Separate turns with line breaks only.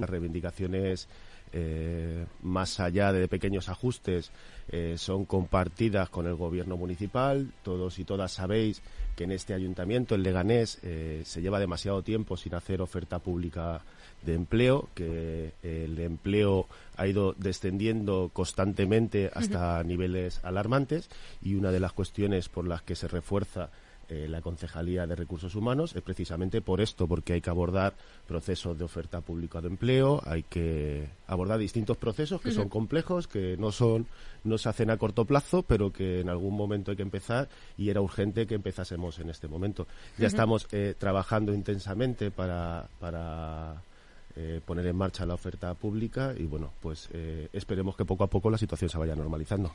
Las reivindicaciones, eh, más allá de pequeños ajustes, eh, son compartidas con el gobierno municipal. Todos y todas sabéis que en este ayuntamiento, el Leganés, eh, se lleva demasiado tiempo sin hacer oferta pública de empleo, que el empleo ha ido descendiendo constantemente hasta niveles alarmantes y una de las cuestiones por las que se refuerza eh, la Concejalía de Recursos Humanos es precisamente por esto, porque hay que abordar procesos de oferta pública de empleo, hay que abordar distintos procesos que son complejos, que no son no se hacen a corto plazo, pero que en algún momento hay que empezar y era urgente que empezásemos en este momento. Ya estamos eh, trabajando intensamente para, para eh, poner en marcha la oferta pública y bueno, pues esperemos que poco a poco la situación se vaya normalizando.